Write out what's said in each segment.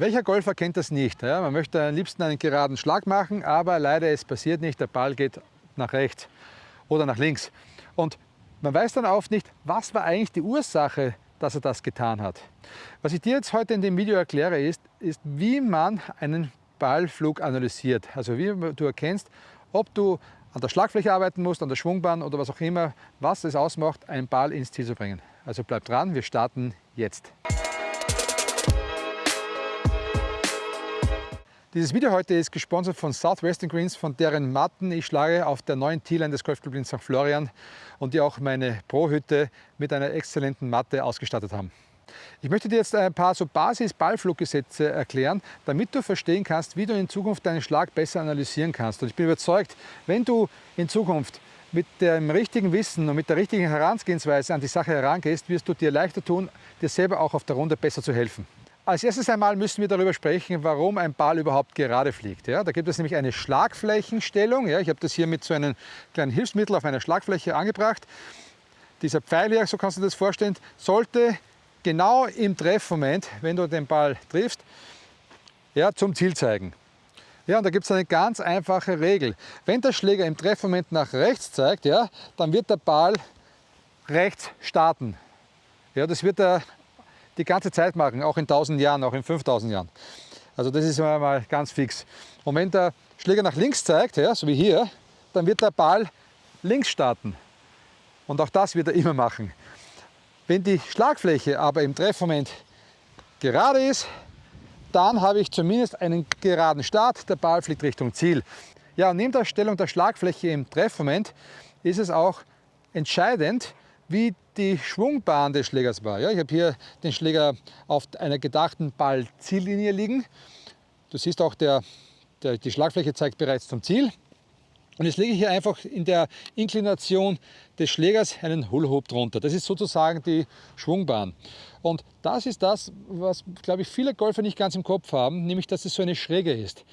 Welcher Golfer kennt das nicht? Ja, man möchte am liebsten einen geraden Schlag machen, aber leider es passiert nicht. Der Ball geht nach rechts oder nach links. Und man weiß dann oft nicht, was war eigentlich die Ursache, dass er das getan hat. Was ich dir jetzt heute in dem Video erkläre, ist, ist wie man einen Ballflug analysiert. Also wie du erkennst, ob du an der Schlagfläche arbeiten musst, an der Schwungbahn oder was auch immer, was es ausmacht, einen Ball ins Ziel zu bringen. Also bleib dran, wir starten jetzt. Dieses Video heute ist gesponsert von Southwestern Greens, von deren Matten ich schlage auf der neuen T-Line des Golfclub in St. Florian und die auch meine Pro-Hütte mit einer exzellenten Matte ausgestattet haben. Ich möchte dir jetzt ein paar so Basis-Ballfluggesetze erklären, damit du verstehen kannst, wie du in Zukunft deinen Schlag besser analysieren kannst. Und ich bin überzeugt, wenn du in Zukunft mit dem richtigen Wissen und mit der richtigen Herangehensweise an die Sache herangehst, wirst du dir leichter tun, dir selber auch auf der Runde besser zu helfen. Als erstes einmal müssen wir darüber sprechen, warum ein Ball überhaupt gerade fliegt. Ja, da gibt es nämlich eine Schlagflächenstellung. Ja, ich habe das hier mit so einem kleinen Hilfsmittel auf einer Schlagfläche angebracht. Dieser Pfeil hier, so kannst du dir das vorstellen, sollte genau im Treffmoment, wenn du den Ball triffst, ja, zum Ziel zeigen. Ja, und da gibt es eine ganz einfache Regel. Wenn der Schläger im Treffmoment nach rechts zeigt, ja, dann wird der Ball rechts starten. Ja, das wird er die ganze Zeit machen, auch in 1000 Jahren, auch in 5000 Jahren. Also das ist mal ganz fix. Und wenn der Schläger nach links zeigt, ja, so wie hier, dann wird der Ball links starten. Und auch das wird er immer machen. Wenn die Schlagfläche aber im Treffmoment gerade ist, dann habe ich zumindest einen geraden Start, der Ball fliegt Richtung Ziel. Ja, und neben der Stellung der Schlagfläche im Treffmoment ist es auch entscheidend, wie die Schwungbahn des Schlägers war. Ja, ich habe hier den Schläger auf einer gedachten Ball-Ziellinie liegen. Du siehst auch, der, der, die Schlagfläche zeigt bereits zum Ziel. Und jetzt lege ich hier einfach in der Inklination des Schlägers einen Hula drunter. Das ist sozusagen die Schwungbahn. Und das ist das, was, glaube ich, viele Golfer nicht ganz im Kopf haben, nämlich, dass es so eine Schräge ist.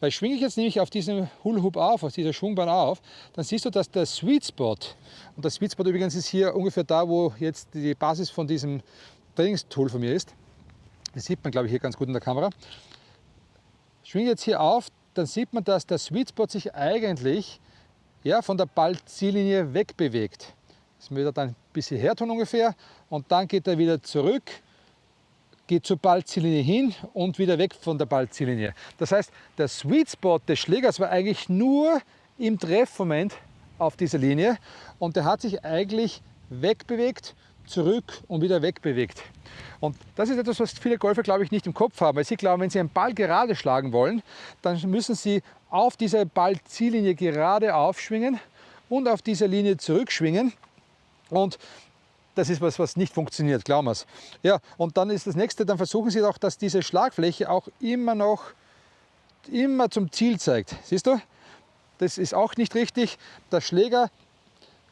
Weil schwinge ich jetzt nämlich auf diesem Hula Hoop auf, auf dieser Schwungbahn auf, dann siehst du, dass der Sweet Spot, und der Sweet Spot übrigens ist hier ungefähr da, wo jetzt die Basis von diesem Trainingstool von mir ist. Das sieht man, glaube ich, hier ganz gut in der Kamera. Schwinge jetzt hier auf, dann sieht man, dass der Sweet Spot sich eigentlich ja, von der Ballziellinie wegbewegt. Das er dann bis hierher tun ungefähr und dann geht er wieder zurück geht zur Ballziellinie hin und wieder weg von der Ballziellinie. Das heißt, der Sweet Spot des Schlägers war eigentlich nur im Treffmoment auf dieser Linie und der hat sich eigentlich wegbewegt, zurück und wieder wegbewegt. Und das ist etwas, was viele Golfer, glaube ich, nicht im Kopf haben, weil sie glauben, wenn sie einen Ball gerade schlagen wollen, dann müssen sie auf dieser Ballziellinie gerade aufschwingen und auf dieser Linie zurückschwingen. Und das ist was, was nicht funktioniert, glauben wir es. Ja, und dann ist das nächste, dann versuchen Sie doch, dass diese Schlagfläche auch immer noch, immer zum Ziel zeigt. Siehst du? Das ist auch nicht richtig. Der Schläger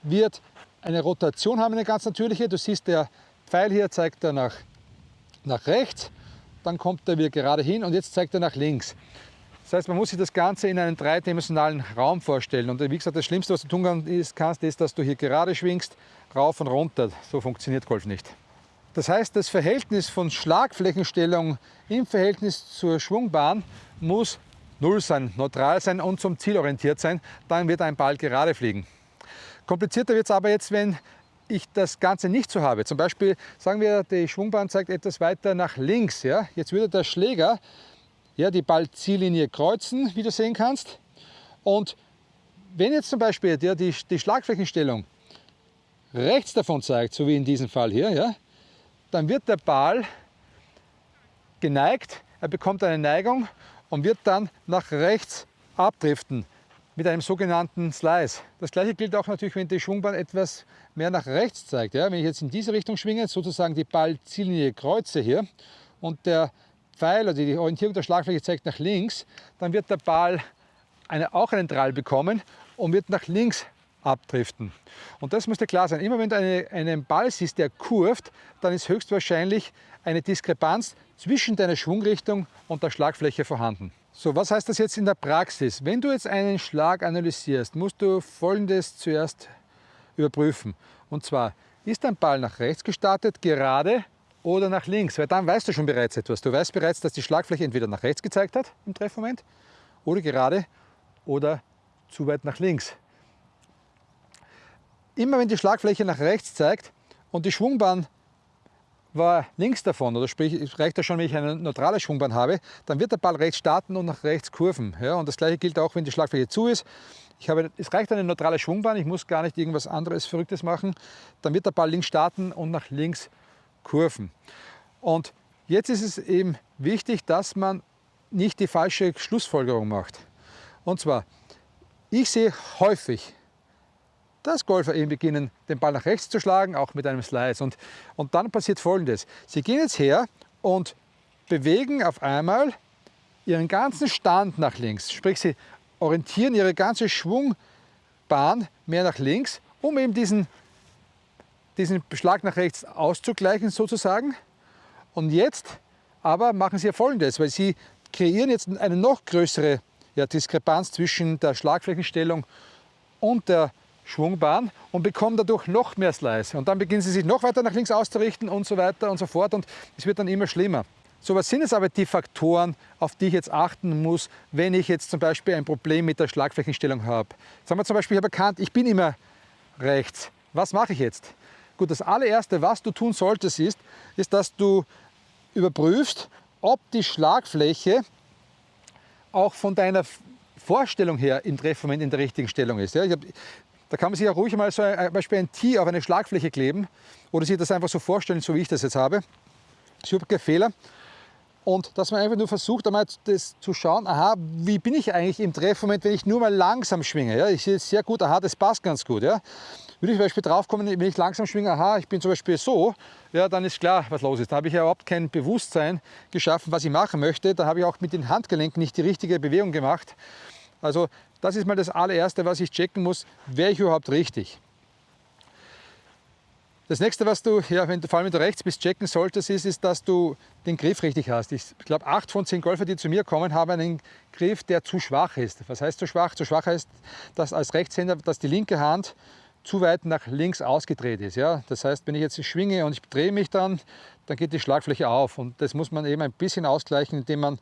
wird eine Rotation haben, eine ganz natürliche. Du siehst, der Pfeil hier zeigt er nach, nach rechts, dann kommt er wieder gerade hin und jetzt zeigt er nach links. Das heißt, man muss sich das Ganze in einem dreidimensionalen Raum vorstellen. Und wie gesagt, das Schlimmste, was du tun kannst, ist, dass du hier gerade schwingst, rauf und runter. So funktioniert Golf nicht. Das heißt, das Verhältnis von Schlagflächenstellung im Verhältnis zur Schwungbahn muss null sein, neutral sein und zum Ziel orientiert sein. Dann wird ein Ball gerade fliegen. Komplizierter wird es aber jetzt, wenn ich das Ganze nicht so habe. Zum Beispiel sagen wir, die Schwungbahn zeigt etwas weiter nach links. Ja? Jetzt würde der Schläger ja, die Ballziellinie kreuzen, wie du sehen kannst. Und wenn jetzt zum Beispiel ja, die, die Schlagflächenstellung rechts davon zeigt, so wie in diesem Fall hier, ja, dann wird der Ball geneigt, er bekommt eine Neigung und wird dann nach rechts abdriften mit einem sogenannten Slice. Das gleiche gilt auch natürlich, wenn die Schwungbahn etwas mehr nach rechts zeigt. Ja, wenn ich jetzt in diese Richtung schwinge, sozusagen die Ballziellinie kreuze hier und der Pfeil oder die Orientierung der Schlagfläche zeigt nach links, dann wird der Ball eine, auch einen Drall bekommen und wird nach links abdriften. Und das muss dir klar sein. Immer wenn du eine, einen Ball siehst, der kurvt, dann ist höchstwahrscheinlich eine Diskrepanz zwischen deiner Schwungrichtung und der Schlagfläche vorhanden. So, was heißt das jetzt in der Praxis? Wenn du jetzt einen Schlag analysierst, musst du Folgendes zuerst überprüfen. Und zwar, ist dein Ball nach rechts gestartet, gerade oder nach links, weil dann weißt du schon bereits etwas. Du weißt bereits, dass die Schlagfläche entweder nach rechts gezeigt hat im Treffmoment oder gerade oder zu weit nach links. Immer wenn die Schlagfläche nach rechts zeigt und die Schwungbahn war links davon, oder sprich, es reicht ja schon, wenn ich eine neutrale Schwungbahn habe, dann wird der Ball rechts starten und nach rechts kurven. Ja, und das gleiche gilt auch, wenn die Schlagfläche zu ist. Ich habe, es reicht eine neutrale Schwungbahn, ich muss gar nicht irgendwas anderes Verrücktes machen. Dann wird der Ball links starten und nach links kurven. Und jetzt ist es eben wichtig, dass man nicht die falsche Schlussfolgerung macht. Und zwar, ich sehe häufig, dass Golfer eben beginnen, den Ball nach rechts zu schlagen, auch mit einem Slice. Und, und dann passiert Folgendes. Sie gehen jetzt her und bewegen auf einmal ihren ganzen Stand nach links. Sprich, sie orientieren ihre ganze Schwungbahn mehr nach links, um eben diesen, diesen Schlag nach rechts auszugleichen sozusagen. Und jetzt aber machen sie ja Folgendes, weil sie kreieren jetzt eine noch größere ja, Diskrepanz zwischen der Schlagflächenstellung und der Schwungbahn und bekommen dadurch noch mehr Slice. Und dann beginnen sie sich noch weiter nach links auszurichten und so weiter und so fort und es wird dann immer schlimmer. So, was sind jetzt aber die Faktoren, auf die ich jetzt achten muss, wenn ich jetzt zum Beispiel ein Problem mit der Schlagflächenstellung habe? Sagen wir zum Beispiel, ich habe erkannt, ich bin immer rechts. Was mache ich jetzt? Gut, das allererste, was du tun solltest, ist, ist, dass du überprüfst, ob die Schlagfläche auch von deiner Vorstellung her im Treffmoment in der richtigen Stellung ist. Ja, hab, da kann man sich ja ruhig mal so ein, Beispiel ein Tee auf eine Schlagfläche kleben oder sich das einfach so vorstellen, so wie ich das jetzt habe. Super Fehler. Und dass man einfach nur versucht, einmal das zu schauen, aha, wie bin ich eigentlich im Treffmoment, wenn ich nur mal langsam schwinge. Ja? Ich sehe es sehr gut, aha, das passt ganz gut. Ja? Würde ich zum Beispiel drauf kommen, wenn ich langsam schwinge, aha, ich bin zum Beispiel so, ja, dann ist klar, was los ist. Da habe ich ja überhaupt kein Bewusstsein geschaffen, was ich machen möchte. Da habe ich auch mit den Handgelenken nicht die richtige Bewegung gemacht. Also das ist mal das allererste, was ich checken muss, wäre ich überhaupt richtig. Das nächste, was du, ja, wenn du, vor allem wenn du rechts bist, checken solltest, ist, ist, dass du den Griff richtig hast. Ich glaube, acht von zehn Golfer, die zu mir kommen, haben einen Griff, der zu schwach ist. Was heißt zu schwach? Zu schwach heißt, dass als Rechtshänder, dass die linke Hand zu weit nach links ausgedreht ist. Ja? Das heißt, wenn ich jetzt schwinge und ich drehe mich dann, dann geht die Schlagfläche auf. Und das muss man eben ein bisschen ausgleichen, indem man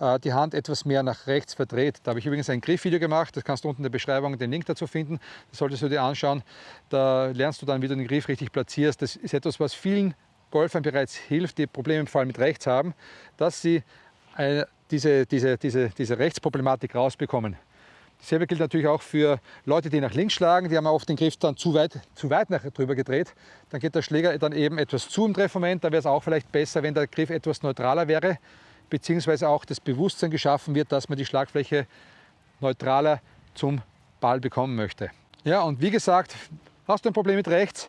äh, die Hand etwas mehr nach rechts verdreht. Da habe ich übrigens ein Griffvideo gemacht, das kannst du unten in der Beschreibung den Link dazu finden. Das solltest du dir anschauen. Da lernst du dann, wie du den Griff richtig platzierst. Das ist etwas, was vielen Golfern bereits hilft, die Probleme vor allem mit rechts haben, dass sie eine, diese, diese, diese, diese Rechtsproblematik rausbekommen. Dasselbe gilt natürlich auch für Leute, die nach links schlagen. Die haben oft den Griff dann zu weit, zu weit nach drüber gedreht. Dann geht der Schläger dann eben etwas zu im Treffmoment. Da wäre es auch vielleicht besser, wenn der Griff etwas neutraler wäre beziehungsweise auch das Bewusstsein geschaffen wird, dass man die Schlagfläche neutraler zum Ball bekommen möchte. Ja, und wie gesagt, hast du ein Problem mit rechts,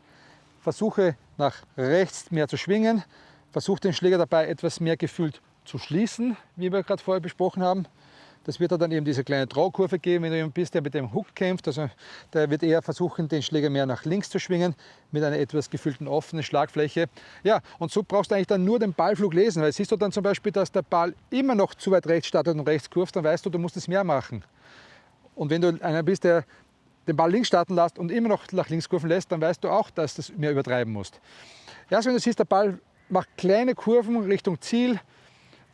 versuche nach rechts mehr zu schwingen, versuche den Schläger dabei etwas mehr gefühlt zu schließen, wie wir gerade vorher besprochen haben. Das wird dann eben diese kleine Traukurve geben, wenn du jemand bist, der mit dem Hook kämpft. Also der wird eher versuchen, den Schläger mehr nach links zu schwingen, mit einer etwas gefüllten offenen Schlagfläche. Ja, und so brauchst du eigentlich dann nur den Ballflug lesen, weil siehst du dann zum Beispiel, dass der Ball immer noch zu weit rechts startet und rechts kurvt, dann weißt du, du musst es mehr machen. Und wenn du einer bist, der den Ball links starten lässt und immer noch nach links kurven lässt, dann weißt du auch, dass du das mehr übertreiben musst. Erst wenn du siehst, der Ball macht kleine Kurven Richtung Ziel,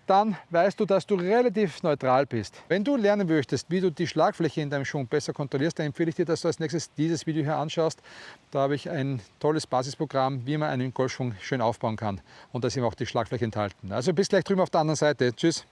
dann weißt du, dass du relativ neutral bist. Wenn du lernen möchtest, wie du die Schlagfläche in deinem Schwung besser kontrollierst, dann empfehle ich dir, dass du als nächstes dieses Video hier anschaust. Da habe ich ein tolles Basisprogramm, wie man einen Golfschwung schön aufbauen kann. Und da ist eben auch die Schlagfläche enthalten. Also bis gleich drüben auf der anderen Seite. Tschüss.